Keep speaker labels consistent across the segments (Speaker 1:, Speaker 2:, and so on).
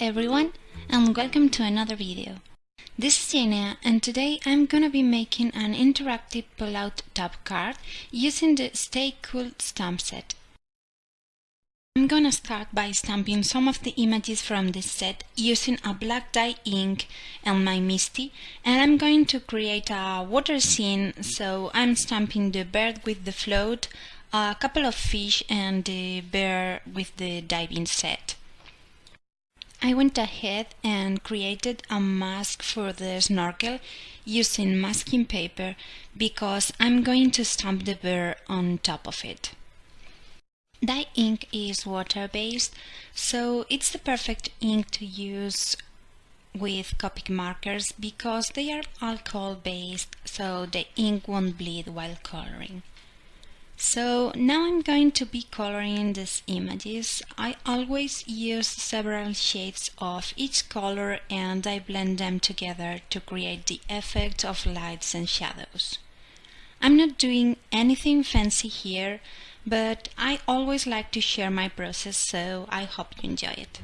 Speaker 1: everyone and welcome to another video. This is Jenea and today I'm gonna be making an interactive pullout tab card using the Stay Cool stamp set. I'm gonna start by stamping some of the images from this set using a black dye ink and my MISTI and I'm going to create a water scene so I'm stamping the bird with the float, a couple of fish and the bear with the diving set. I went ahead and created a mask for the snorkel using masking paper because I'm going to stamp the bear on top of it. Dye ink is water-based, so it's the perfect ink to use with Copic markers because they are alcohol-based, so the ink won't bleed while coloring. So now I'm going to be coloring these images. I always use several shades of each color and I blend them together to create the effect of lights and shadows. I'm not doing anything fancy here, but I always like to share my process so I hope you enjoy it.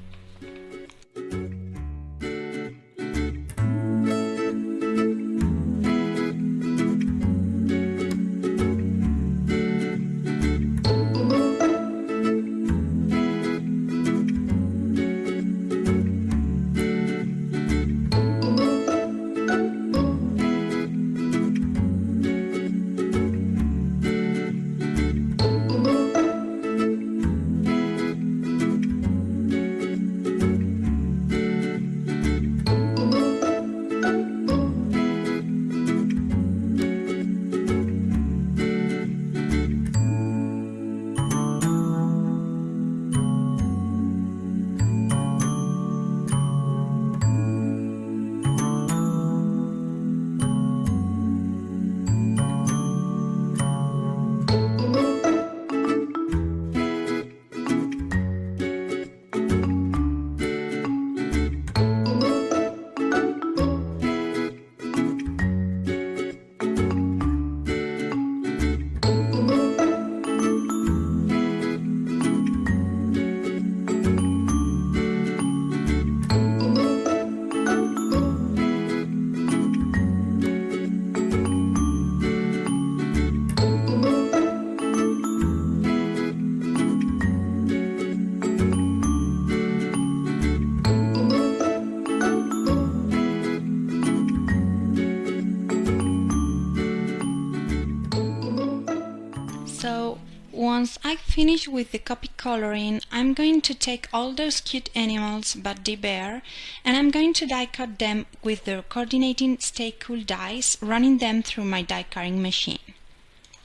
Speaker 1: I finish with the Copic coloring, I'm going to take all those cute animals but the bear and I'm going to die cut them with the coordinating Stay Cool dies, running them through my die cutting machine.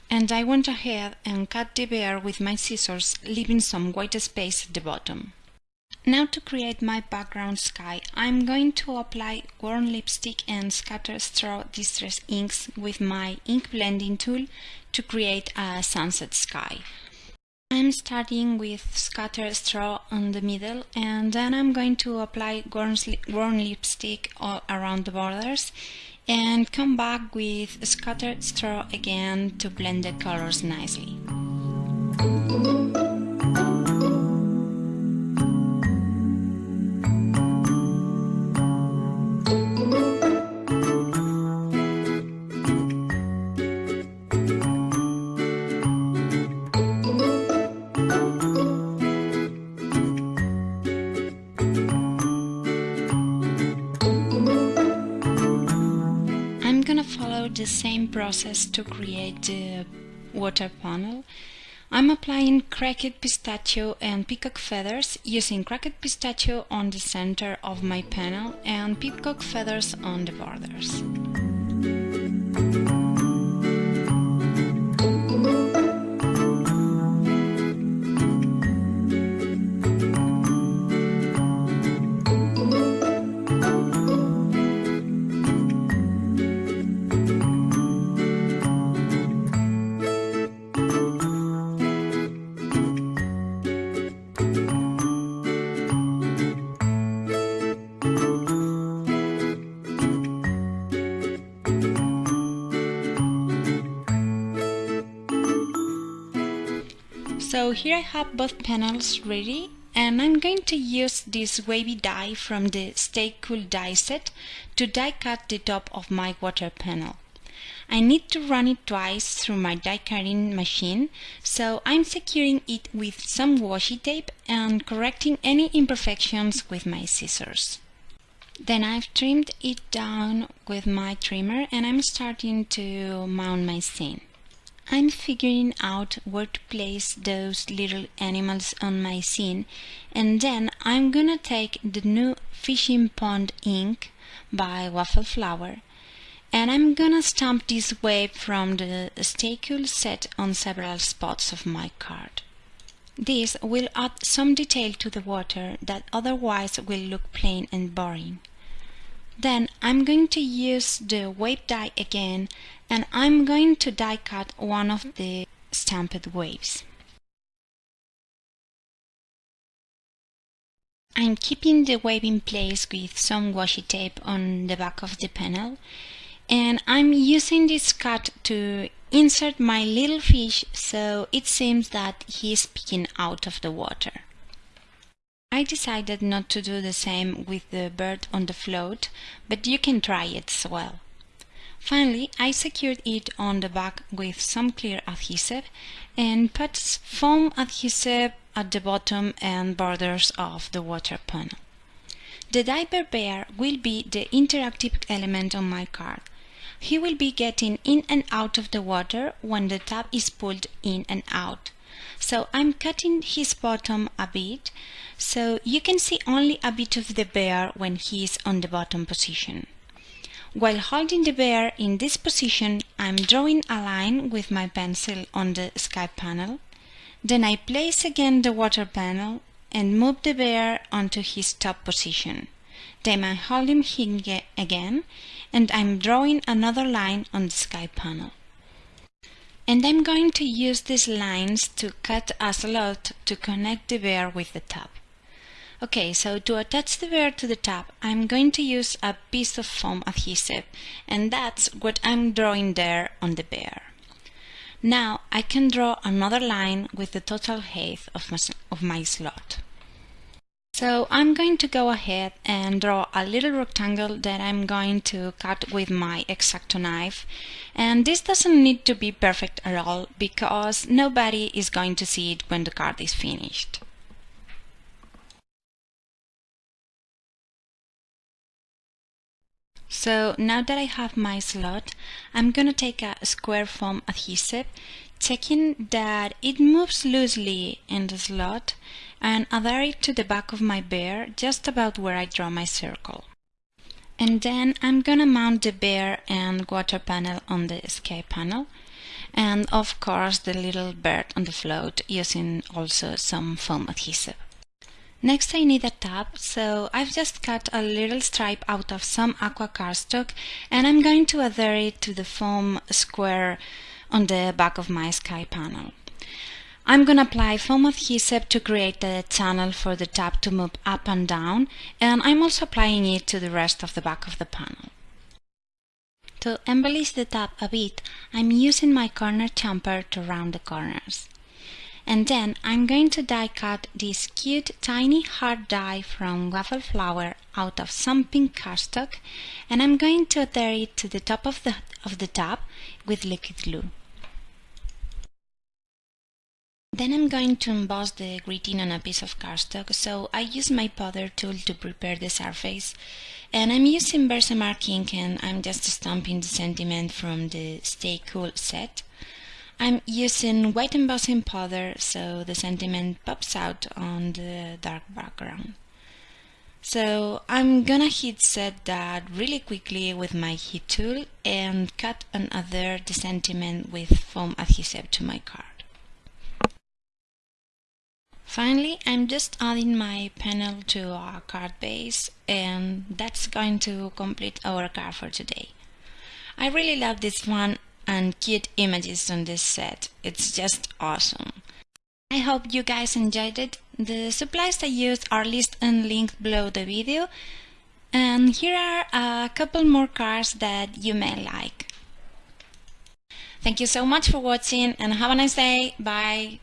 Speaker 1: And I went ahead and cut the bear with my scissors, leaving some white space at the bottom. Now to create my background sky, I'm going to apply warm lipstick and scatter straw distress inks with my ink blending tool to create a sunset sky. I'm starting with scatter straw on the middle and then I'm going to apply warm lipstick all around the borders and come back with scattered straw again to blend the colors nicely. The same process to create the water panel. I'm applying cracked pistachio and peacock feathers using cracked pistachio on the center of my panel and peacock feathers on the borders. So here I have both panels ready and I'm going to use this wavy die from the Stay Cool die set to die cut the top of my water panel. I need to run it twice through my die cutting machine, so I'm securing it with some washi tape and correcting any imperfections with my scissors. Then I've trimmed it down with my trimmer and I'm starting to mount my scene. I'm figuring out where to place those little animals on my scene and then I'm gonna take the new fishing pond ink by Waffle Flower and I'm gonna stamp this wave from the Stay Cool set on several spots of my card. This will add some detail to the water that otherwise will look plain and boring. Then I'm going to use the wave die again and I'm going to die cut one of the stamped waves. I'm keeping the wave in place with some washi tape on the back of the panel and I'm using this cut to insert my little fish so it seems that he is peeking out of the water. I decided not to do the same with the bird on the float, but you can try it as well. Finally, I secured it on the back with some clear adhesive and put foam adhesive at the bottom and borders of the water panel. The diaper bear will be the interactive element on my card. He will be getting in and out of the water when the tap is pulled in and out. So I'm cutting his bottom a bit so you can see only a bit of the bear when he is on the bottom position. While holding the bear in this position, I'm drawing a line with my pencil on the sky panel. Then I place again the water panel and move the bear onto his top position. Then I'm holding him again and I'm drawing another line on the sky panel. And I'm going to use these lines to cut a slot to connect the bear with the top. Okay, so to attach the bear to the top, I'm going to use a piece of foam adhesive, and that's what I'm drawing there on the bear. Now I can draw another line with the total height of my, of my slot. So I'm going to go ahead and draw a little rectangle that I'm going to cut with my X-Acto knife. And this doesn't need to be perfect at all because nobody is going to see it when the card is finished. So now that I have my slot, I'm gonna take a square foam adhesive, checking that it moves loosely in the slot and adhere it to the back of my bear just about where I draw my circle. And then I'm gonna mount the bear and water panel on the sky panel and of course the little bird on the float using also some foam adhesive. Next I need a tab, so I've just cut a little stripe out of some aqua cardstock and I'm going to adhere it to the foam square on the back of my sky panel. I'm going to apply foam adhesive to create a channel for the tab to move up and down and I'm also applying it to the rest of the back of the panel. To embellish the tab a bit, I'm using my Corner Chomper to round the corners. And then I'm going to die cut this cute tiny heart die from Waffle Flower out of some pink cardstock and I'm going to adhere it to the top of the, of the tub with liquid glue. Then I'm going to emboss the greeting on a piece of cardstock, so I use my powder tool to prepare the surface. And I'm using Versamark ink and I'm just stamping the sentiment from the Stay Cool set. I'm using white embossing powder so the sentiment pops out on the dark background. So I'm gonna heat set that really quickly with my heat tool and cut another the sentiment with foam adhesive to my card. Finally, I'm just adding my panel to our card base and that's going to complete our card for today. I really love this one and cute images on this set. It's just awesome. I hope you guys enjoyed it. The supplies I used are listed and linked below the video. And here are a couple more cards that you may like. Thank you so much for watching and have a nice day. Bye.